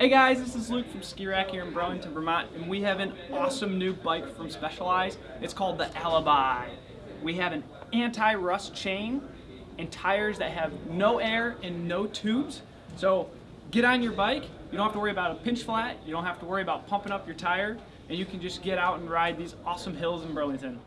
Hey guys, this is Luke from Ski Rack here in Burlington, Vermont, and we have an awesome new bike from Specialized. It's called the Alibi. We have an anti-rust chain and tires that have no air and no tubes. So get on your bike, you don't have to worry about a pinch flat, you don't have to worry about pumping up your tire, and you can just get out and ride these awesome hills in Burlington.